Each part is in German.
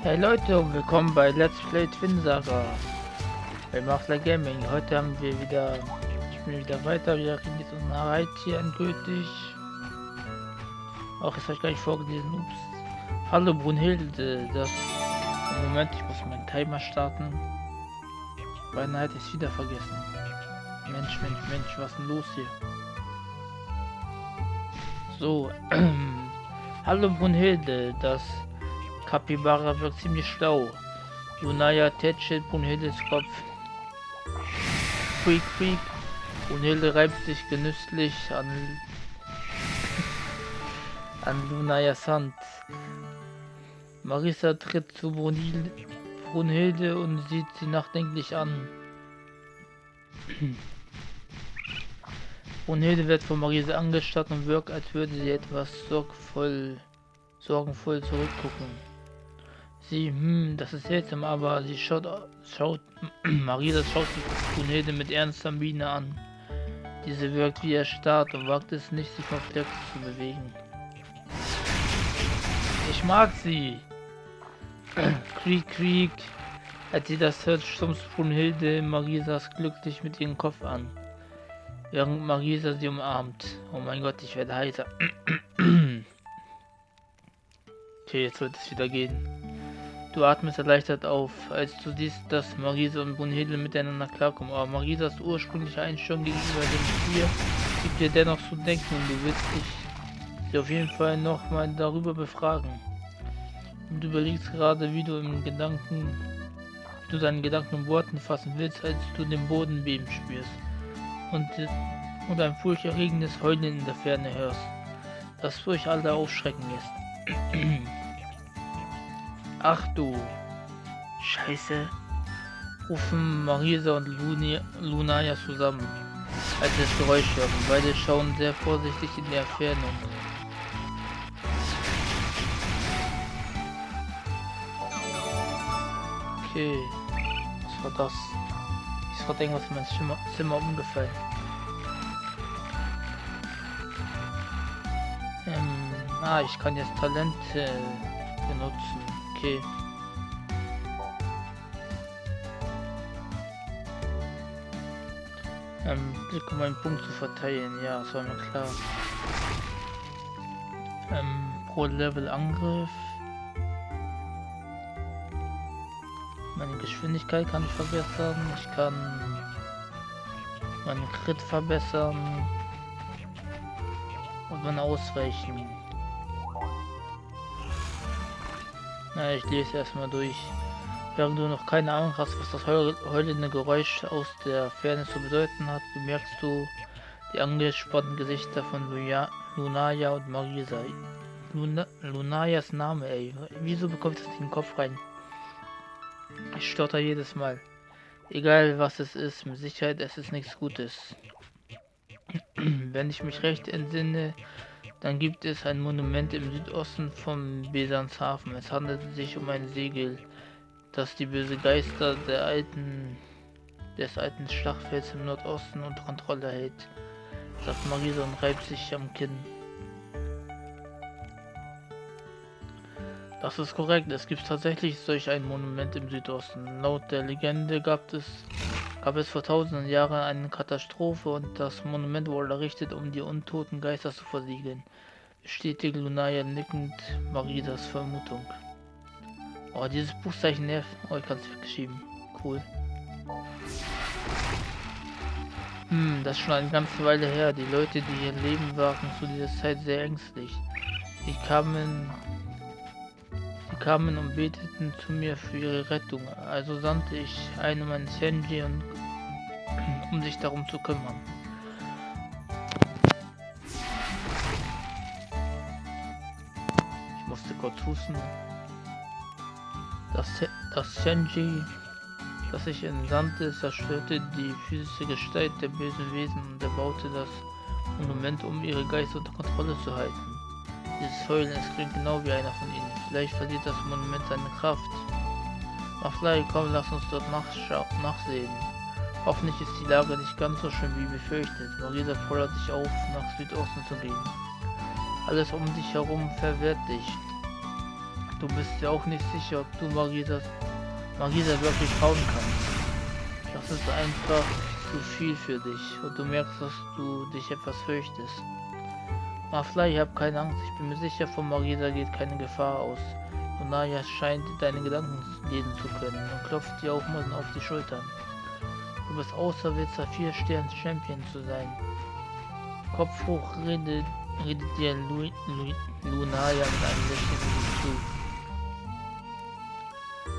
Hey Leute und willkommen bei Let's Play Twin Saga bei Machler Gaming. Heute haben wir wieder, ich bin wieder weiter, wir kriegen jetzt unsere Arbeit hier endgültig. Auch ist euch gleich vorgelesen, ups. Hallo Brunhilde, das, Moment, ich muss meinen Timer starten. Beinahe hätte ich es wieder vergessen. Mensch, Mensch, Mensch, was denn los hier? So, hallo Brunhilde, das Kapibara wirkt ziemlich schlau. Lunaya tätschelt Brunhildes Kopf. Quiek, quiek. Brunhilde reibt sich genüsslich an, an Lunayas Hand. Marisa tritt zu Brunhilde, Brunhilde und sieht sie nachdenklich an. Brunhilde wird von Marisa angestarrt und wirkt, als würde sie etwas sorgvoll, sorgenvoll zurückgucken. Sie, hm, das ist seltsam, aber sie schaut, schaut, Marisa schaut die Brunhilde mit ernster Miene an. Diese wirkt wie erstarrt und wagt es nicht, sich auf Flex zu bewegen. Ich mag sie! Krieg, Krieg! Als sie das hört, stumpft Brunhilde Marisas glücklich mit ihrem Kopf an. Während Marisa sie umarmt. Oh mein Gott, ich werde heiser. okay, jetzt wird es wieder gehen. Du atmest erleichtert auf, als du siehst, dass Marisa und Brunhilde miteinander klarkommen. Aber Marisas ursprüngliche Einstellung gegenüber dem Tier gibt dir dennoch zu denken und du willst dich auf jeden Fall nochmal darüber befragen. Und du überlegst gerade, wie du im Gedanken, du deinen Gedanken in Worten fassen willst, als du den Boden beben spürst und, und ein furchterregendes Heulen in der Ferne hörst, das durch alle aufschrecken ist. Ach du Scheiße, rufen Marisa und Luni, Lunaya zusammen, als das Geräusch hören. Beide schauen sehr vorsichtig in die Entfernung. Okay, was war das? Ist gerade irgendwas in mein Zimmer, Zimmer umgefallen. Ähm, ah, ich kann jetzt Talente benutzen okay. Ähm, Klick um einen Punkt zu verteilen, ja, das war mir klar. Ähm, pro Level Angriff. Meine Geschwindigkeit kann ich verbessern. Ich kann meinen Crit verbessern. Und mein Ausweichen. Na, ich lese erstmal durch. Während du noch keine Ahnung hast, was das heulende Geräusch aus der Ferne zu bedeuten hat, bemerkst du die angespannten Gesichter von Luja, Lunaya und Marisa. Luna, Lunayas Name, ey. Wieso bekommt das den Kopf rein? Ich stotter jedes Mal. Egal was es ist, mit Sicherheit es ist nichts Gutes. Wenn ich mich recht entsinne, dann gibt es ein Monument im Südosten vom Besanshafen. Es handelt sich um ein Segel, das die böse Geister der alten, des alten Schlachtfelds im Nordosten unter Kontrolle hält, sagt Marisa und reibt sich am Kinn. Das ist korrekt, es gibt tatsächlich solch ein Monument im Südosten. Laut der Legende gab es gab es vor tausenden Jahren eine Katastrophe und das Monument wurde errichtet, um die untoten Geister zu versiegeln. Bestätigt Lunaya nickend Maridas Vermutung. Oh, dieses Buchzeichen nervt. Oh, ich kann es weggeschieben. Cool. Hm, das ist schon eine ganze Weile her. Die Leute, die ihr Leben waren, zu dieser Zeit sehr ängstlich. Sie kamen kamen und beteten zu mir für ihre Rettung. Also sandte ich einen meiner Senji, um sich darum zu kümmern. Ich musste kurz husten. Das, das Senji, das ich entsandte, zerstörte die physische Gestalt der bösen Wesen und erbaute das Monument, um ihre Geister unter Kontrolle zu halten. Dieses Heulen, es klingt genau wie einer von ihnen. Vielleicht verliert das Monument seine Kraft. Maflai, komm, lass uns dort nachsehen. Hoffentlich ist die Lage nicht ganz so schön wie befürchtet. Marisa fordert dich auf, nach Südosten zu gehen. Alles um dich herum verwehrt dich. Du bist ja auch nicht sicher, ob du Marisa, Marisa wirklich trauen kannst. Das ist einfach zu viel für dich und du merkst, dass du dich etwas fürchtest. Mafla, ich habe keine Angst. Ich bin mir sicher, von Marisa geht keine Gefahr aus. Und Naya scheint deine Gedanken lesen zu können und klopft dir auch mal auf die Schultern. Du bist auserwählt, vier Stern Champion zu sein. Kopf hoch redet, redet dir Lu, Lu, Lunaya mit einem Lächeln zu.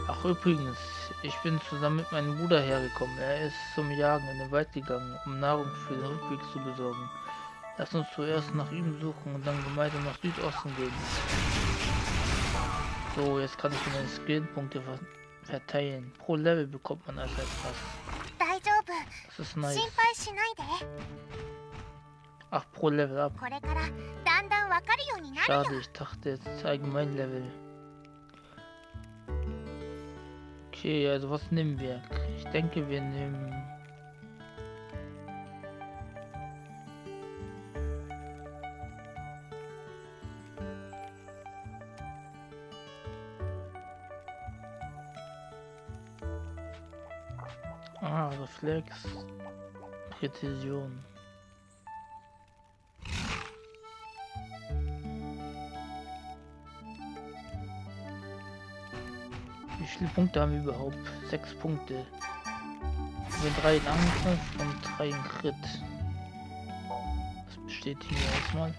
Ach übrigens, ich bin zusammen mit meinem Bruder hergekommen. Er ist zum Jagen in den Wald gegangen, um Nahrung für den Rückweg zu besorgen. Lass uns zuerst nach ihm suchen und dann gemeinsam nach Südosten gehen. So, jetzt kann ich meine Skillpunkte ver verteilen. Pro Level bekommt man also etwas. Das ist nice. Ach, pro Level ab. Schade, ich dachte jetzt allgemein Level. Okay, also was nehmen wir? Ich denke, wir nehmen... Reflex. Präzision. Wie viele Punkte haben wir überhaupt? Sechs Punkte. Wir drei in Angriff und drei in Crit. Das bestätigen wir erstmal.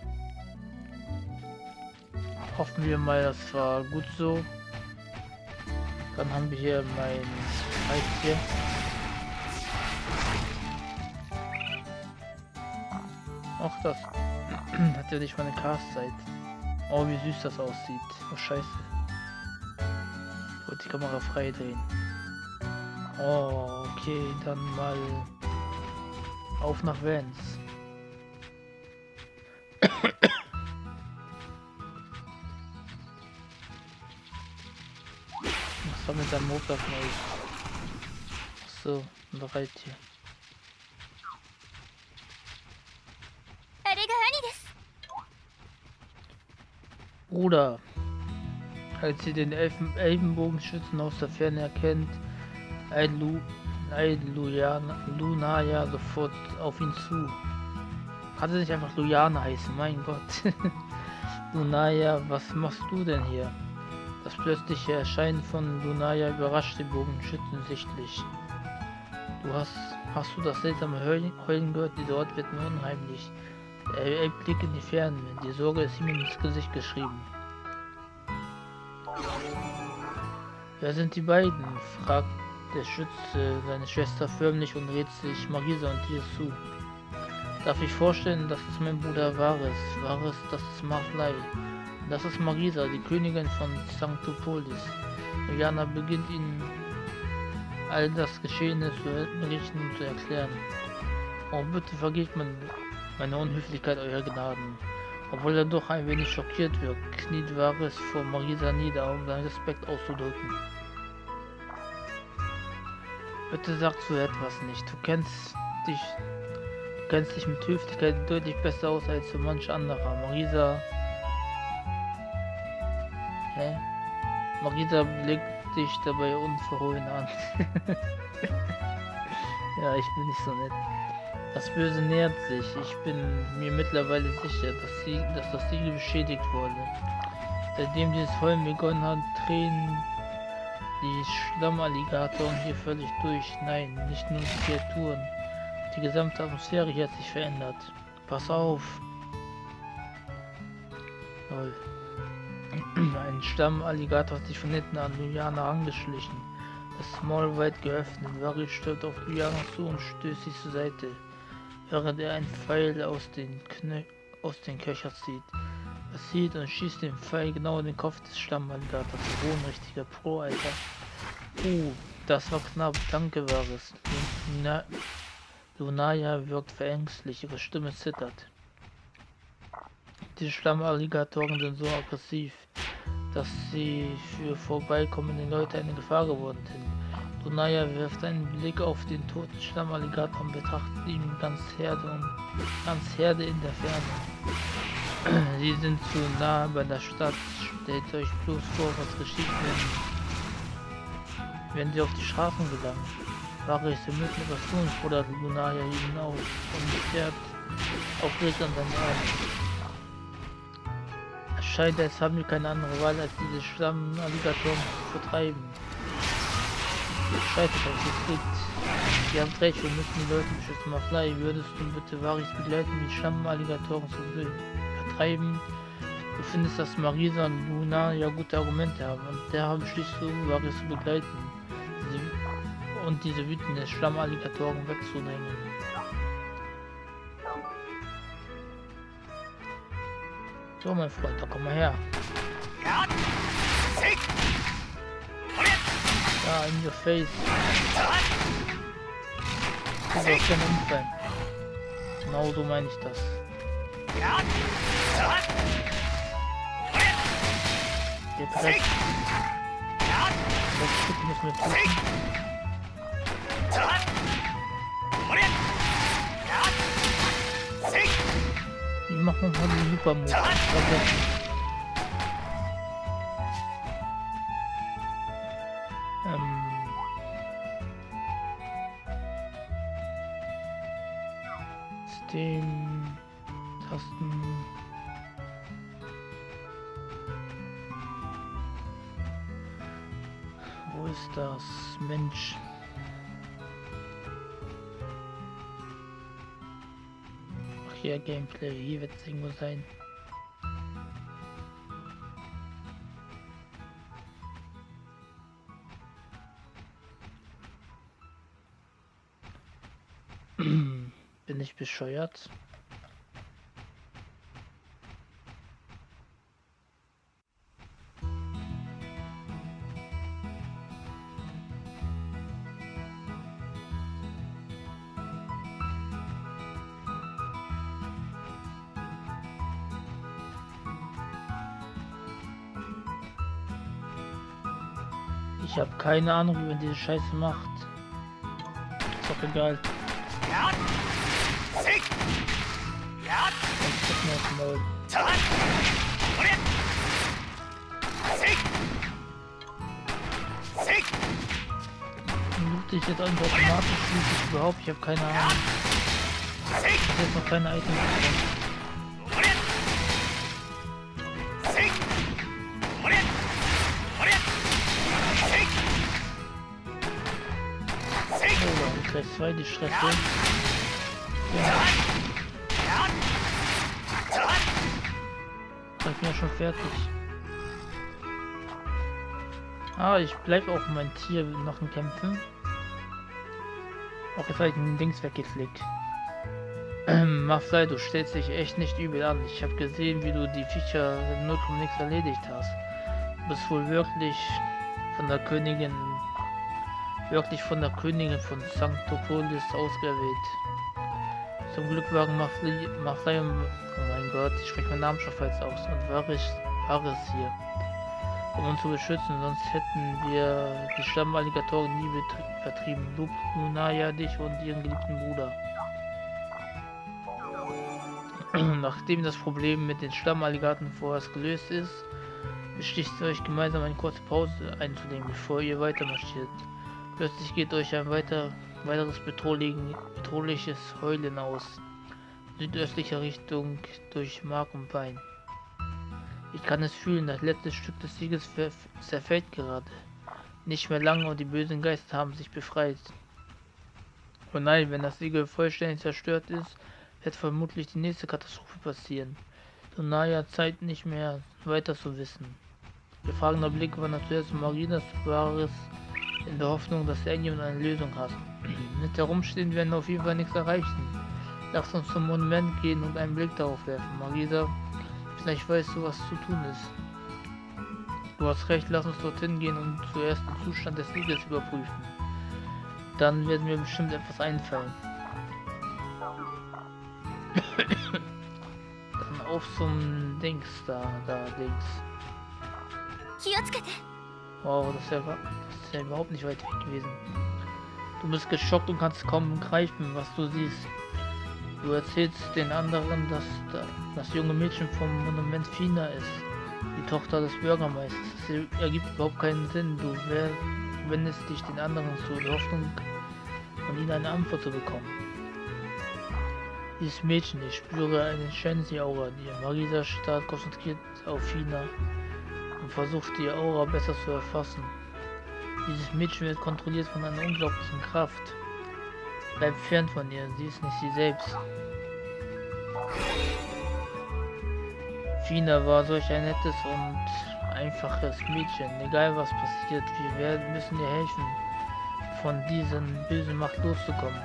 Hoffen wir mal, das war gut so. Dann haben wir hier mein Eis Auch das hat ja nicht meine Castzeit. Oh, wie süß das aussieht. Oh, scheiße. Ich wollte die Kamera frei drehen. Oh, okay, dann mal auf nach Vans. Was war mit seinem Motor euch? So, bereit hier. Bruder. Als sie den Elfen Elbenbogenschützen aus der Ferne erkennt, eilt Lunaya sofort auf ihn zu. Kann sie nicht einfach Lujana heißen, mein Gott. Lunaya, was machst du denn hier? Das plötzliche Erscheinen von Lunaya überrascht den Bogenschützen sichtlich. Du hast, hast du das seltsame Heulen gehört? Dieser Ort wird mir unheimlich. Er, er blickt in die Ferne. Die Sorge ist ihm ins Gesicht geschrieben. Wer sind die beiden? fragt der Schütze seine Schwester förmlich und redet sich Marisa und ihr zu. Darf ich vorstellen, dass es mein Bruder Vares, Vares, das ist Marflei. Das ist Marisa, die Königin von Sanctopolis. Jana beginnt ihnen all das Geschehene zu berichten und zu erklären. Oh, bitte vergebt man meine Unhöflichkeit, euer Gnaden. Obwohl er doch ein wenig schockiert wirkt, kniet Varys vor Marisa nieder, um seinen Respekt auszudrücken. Bitte sagst du etwas nicht. Du kennst dich, du kennst dich mit Höflichkeit deutlich besser aus als so manch anderer. Marisa. Hä? Marisa blickt dich dabei unverhohlen an. ja, ich bin nicht so nett. Das Böse nähert sich. Ich bin mir mittlerweile sicher, dass, sie, dass das Siegel beschädigt wurde. Seitdem dieses Heulen begonnen hat, drehen die Schlammalligatoren hier völlig durch. Nein, nicht nur die Kreaturen. Die gesamte Atmosphäre hier hat sich verändert. Pass auf! Toll. Ein Stammalligator hat sich von hinten an Lujana angeschlichen. Das Maul weit geöffnet. Vari stürzt auf Lujana zu und stößt sie zur Seite während er einen Pfeil aus den, Knö aus den Köcher zieht. Er sieht und schießt den Pfeil genau in den Kopf des Stammalligators. Ein richtiger Pro, Alter. Uh, das war knapp. Danke, Varys. Luna Lunaya wirkt verängstlich. Ihre Stimme zittert. Die Schlammalligatoren sind so aggressiv, dass sie für vorbeikommende Leute eine Gefahr geworden sind. Donaya wirft einen Blick auf den toten Schlammalligator und betrachtet ihn ganz Herde und ganz Herde in der Ferne. Sie sind zu nah bei der Stadt stellt euch bloß vor, was geschieht, wenn, wenn sie auf die Straßen gelangen. Wahre ist mit etwas tun, fordert Lunaria hinaus und fährt aufgeregt an seinen Arm. Es haben wir keine andere Wahl, als diese Schlammalligatoren zu vertreiben. Scheiße, was es gibt. Wir haben recht, wir müssen die Leute beschützen. Maflei, würdest du bitte Varis begleiten, die Schlammalligatoren zu vertreiben? Du findest, dass Marisa und Luna ja gute Argumente haben und der beschließt du, Varis zu begleiten Sie, und diese wütenden Schlammalligatoren wegzunehmen. So, mein Freund, da komm mal her. Ja, in your face. Das ist kein Unfall. Genau so meine ich das. Jetzt rechts. Das Stück müssen wir prüfen. Ich mach mal den Supermodus. System, Tasten. Wo ist das? Mensch. Hier Gameplay, hier wird es irgendwo sein. Bin ich bescheuert? Ich habe keine Ahnung, wie man diese Scheiße macht. Ist doch egal. Ja. Loot ich jetzt einfach automatisch überhaupt? Ich habe keine Ahnung. Ich habe jetzt noch keine Items bekommen. Stress 2, die Stress Ja. Ich bin ja schon fertig. Ah, ich bleibe auch mein Tier noch in Kämpfen. Auch jetzt habe ich den Dings weggeflickt. Ähm, Maflei, du stellst dich echt nicht übel an. Ich habe gesehen, wie du die Viecher 0, nichts erledigt hast. Du bist wohl wirklich von der Königin wirklich von der Königin von Sanctopolis ausgewählt. Zum Glück waren Maflei und, oh mein Gott, ich spreche meinen Namen schon falsch aus, und Varys, Varys hier, um uns zu beschützen, sonst hätten wir die Stammalligatoren nie vertrieben. Lup, Lunaya, dich und ihren geliebten Bruder. Nachdem das Problem mit den Stammalligaten vorerst gelöst ist, beschließt euch gemeinsam eine kurze Pause einzulegen, bevor ihr weiter marschiert. Plötzlich geht euch ein weiter, weiteres bedrohliches Heulen aus. Südöstlicher Richtung durch Mark und Bein. Ich kann es fühlen, das letzte Stück des Sieges zerfällt gerade. Nicht mehr lange und die bösen Geister haben sich befreit. Oh nein, wenn das Siegel vollständig zerstört ist, wird vermutlich die nächste Katastrophe passieren. So nahe Zeit nicht mehr weiter zu wissen. Gefragener Blick war natürlich Marinas wahres in der Hoffnung, dass irgendjemand eine Lösung hat. Mit herumstehen werden wir auf jeden Fall nichts erreichen. Lass uns zum Monument gehen und einen Blick darauf werfen. Marisa, vielleicht weißt du, was zu tun ist. Du hast recht, lass uns dorthin gehen und zuerst den Zustand des Sieges überprüfen. Dann werden mir bestimmt etwas einfallen. Dann auf zum Dings da, da links. Wow, das ist ja ist ja überhaupt nicht weit weg gewesen. Du bist geschockt und kannst kaum greifen, was du siehst. Du erzählst den anderen, dass das junge Mädchen vom Monument Fina ist. Die Tochter des Bürgermeisters. Es ergibt überhaupt keinen Sinn. Du wendest dich den anderen zu, in Hoffnung, von ihnen eine Antwort zu bekommen. Dieses Mädchen, ich spüre eine Shensi-Aura, die Marisa stark konzentriert auf China versucht die Aura besser zu erfassen. Dieses Mädchen wird kontrolliert von einer unglaublichen Kraft. Bleib fern von ihr, sie ist nicht sie selbst. Fina war solch ein nettes und einfaches Mädchen. Egal was passiert, wir werden, müssen ihr helfen, von diesen bösen Macht loszukommen.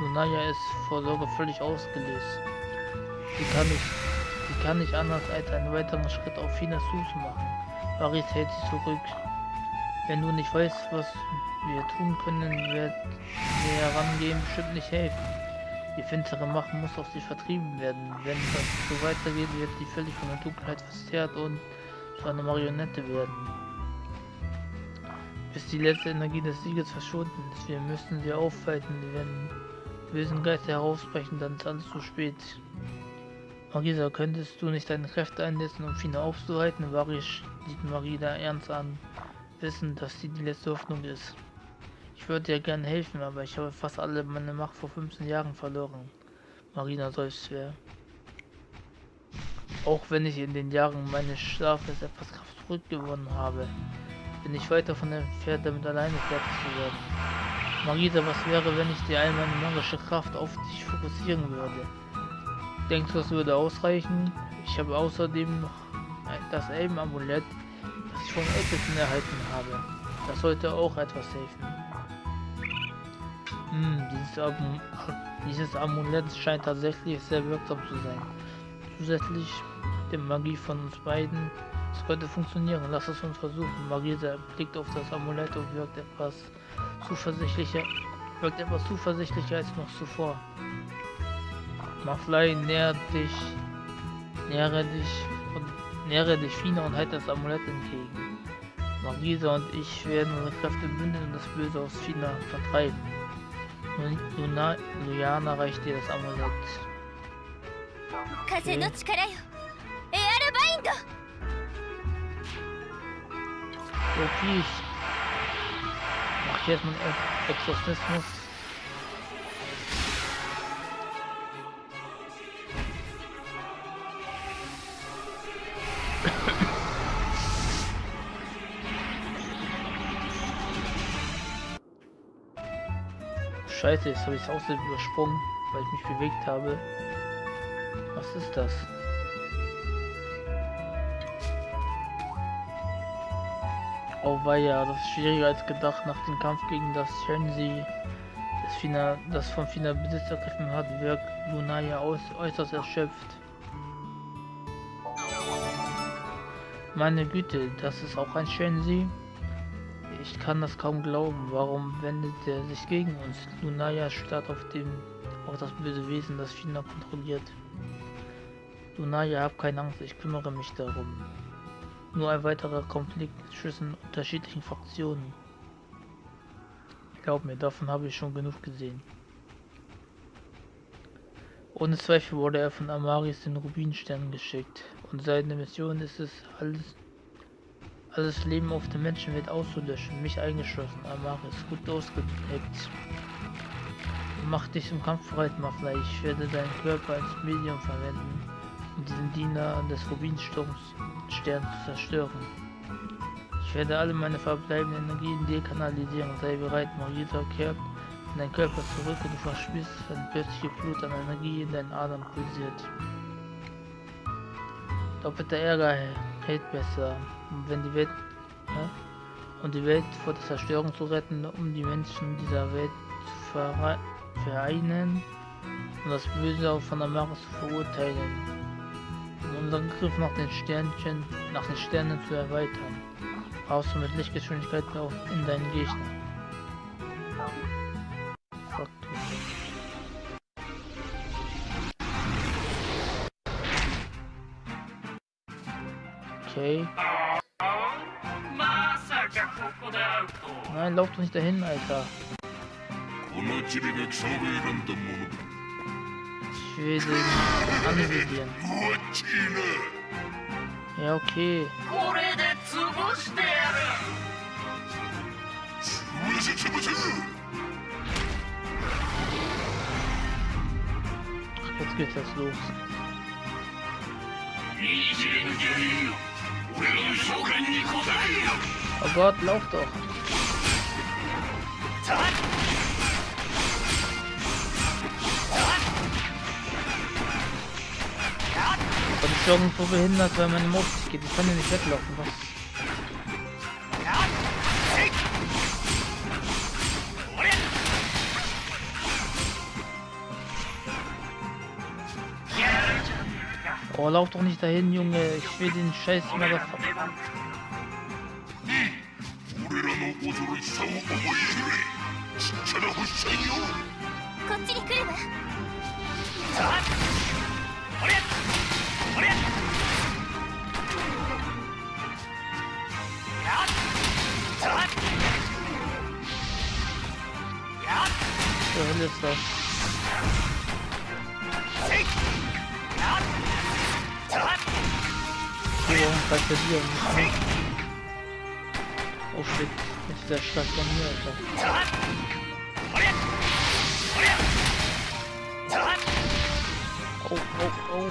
Lunaya ist vor Sorge völlig ausgelöst. Sie kann nicht, sie kann nicht anders als einen weiteren Schritt auf Finas Fuß machen. Paris hält sie zurück. Wenn du nicht weißt, was wir tun können, wird wir herangehen bestimmt nicht helfen. Die finstere Macht muss aus sich vertrieben werden. Wenn das so weitergeht, wird sie völlig von der Dunkelheit verzerrt und zu einer Marionette werden. Bis die letzte Energie des Sieges verschwunden ist, wir müssen sie aufhalten. Wenn bösen Geister herausbrechen, dann ist alles zu spät. Marisa, könntest du nicht deine Kräfte einsetzen, um Fina aufzuhalten? Varisch sieht Marida ernst an wissen, dass sie die letzte Hoffnung ist. Ich würde dir gerne helfen, aber ich habe fast alle meine Macht vor 15 Jahren verloren. Marina seufzt schwer. Auch wenn ich in den Jahren meines Schlafes etwas Kraft zurückgewonnen habe, bin ich weiter von entfernt, damit alleine fertig zu werden. Marisa, was wäre, wenn ich dir all meine magische Kraft auf dich fokussieren würde? Denkst du, das würde ausreichen? Ich habe außerdem noch das Elben-Amulett ich vom Ältesten erhalten habe. Das sollte auch etwas helfen. Hm, dieses, Am dieses Amulett scheint tatsächlich sehr wirksam zu sein. Zusätzlich der Magie von uns beiden. Es könnte funktionieren. Lass es uns versuchen. Marisa blickt auf das Amulett und wirkt etwas zuversichtlicher, wirkt etwas zuversichtlicher als noch zuvor. Maflei nähert dich, nähere dich Nähere dich Fina und halte das Amulett entgegen. Marisa und ich werden unsere Kräfte bündeln und das Böse aus Fina vertreiben. Luna, Luyana reicht dir das Amulett. Okay. Okay. Mach ich jetzt mal Exorzismus. Scheiße, jetzt habe ich es außerdem übersprungen, weil ich mich bewegt habe. Was ist das? Oh ja, das ist schwieriger als gedacht nach dem Kampf gegen das Shenzi, das, Fina, das von Fina Besitz ergriffen hat, wirkt Lunaya äußerst erschöpft. Meine Güte, das ist auch ein Shenzi? Ich kann das kaum glauben. Warum wendet er sich gegen uns? Lunaya starrt auf dem auf das böse Wesen, das China kontrolliert. Lunaya, hab keine Angst, ich kümmere mich darum. Nur ein weiterer Konflikt zwischen unterschiedlichen Fraktionen. Glaub mir, davon habe ich schon genug gesehen. Ohne Zweifel wurde er von Amaris den Rubinstern geschickt und seine Mission ist es, alles alles Leben auf der Menschenwelt auszulöschen, mich eingeschlossen. Amaris, gut ausgeprägt. Mach dich zum Kampf bereit, Mafla. Ich werde deinen Körper als Medium verwenden, um diesen Diener des Rubinsturms Stern zu zerstören. Ich werde alle meine verbleibenden Energien dir kanalisieren. Sei bereit, Marisa kehrt in deinen Körper zurück und du verspürst eine plötzliche Flut an Energie in deinen Adern pulsiert. Doppelter Ärger hält besser wenn die Welt ja, um die Welt vor der Zerstörung zu retten, um die Menschen dieser Welt zu vereinen und das Böse auch von der Mare zu verurteilen. Um unseren Griff nach den Sternchen, nach den Sternen zu erweitern. Brauchst du mit Lichtgeschwindigkeit auf in deinen Gegner. Okay. Nein, lauf doch nicht dahin, Alter. Ich will den anvisieren. Ja, okay. Jetzt geht das los. Oh Gott, lauf doch. Ich Und ich irgendwo behindert, weil meine Mob geht. Ich kann ja nicht weglaufen. Was? Oh, lauf doch nicht dahin, Junge. Ich will den scheiß Motherfucker. Zur Hölle ist das. Nicht an? Oh shit, jetzt ist der stark von mir, Alter. Oh, oh, oh.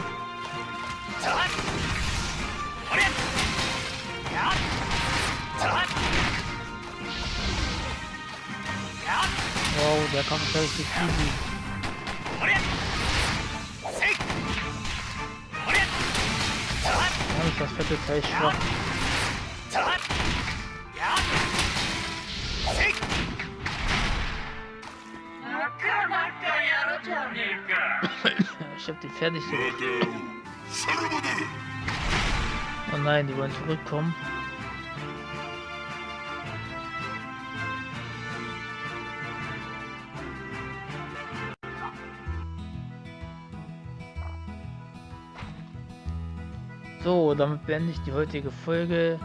Wow, der ist richtig easy. das wird jetzt echt schwach. ich hab die fertig gemacht. Oh nein, die wollen zurückkommen. Damit beende ich die heutige Folge.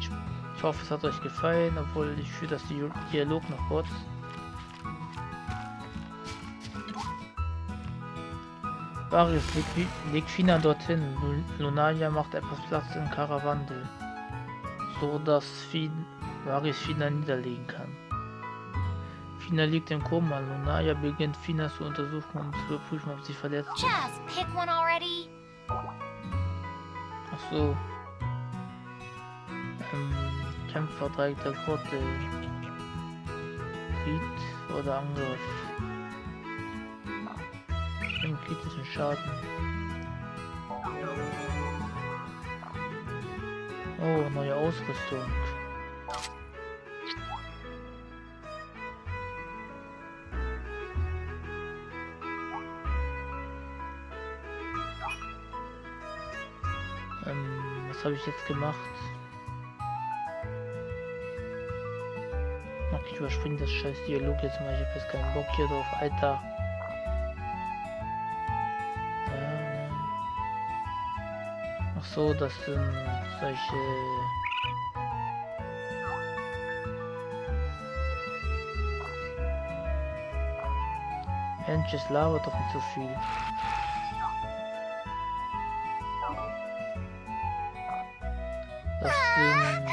Ich, ich hoffe, es hat euch gefallen, obwohl ich fühle das Di- Dialog noch kurz. Varius legt, Fi- legt Fina dorthin. Lu- Lunaria macht etwas Platz in Karawandel. So dass Fin Varius Fina niederlegen kann. Fina liegt im Koma. Lunaria beginnt Fina zu untersuchen, um zu überprüfen, ob sie verletzt ist. Ach so. Ähm, Kämpfer der Gurte. Krieg oder Angriff. Im kritischen Schaden. Oh, neue Ausrüstung. Was habe ich jetzt gemacht? Ach, ich überspringe das scheiß Dialog jetzt mal. Ich habe jetzt keinen Bock hier drauf, Alter. Ähm, ach so, das sind solche... Mensch, es labert doch nicht so viel. Das sind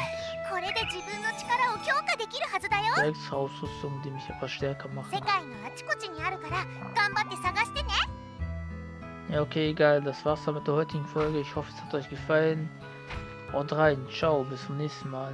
これで自分の力を強化できるはずだよ extra Ausrüstung, die mich aber stärker machen. 世界のあちこちにあるから頑張って探してね Ja, okay, egal. Das war's dann mit der heutigen Folge. Ich hoffe, es hat euch gefallen. Haut rein. Ciao. Bis zum nächsten Mal.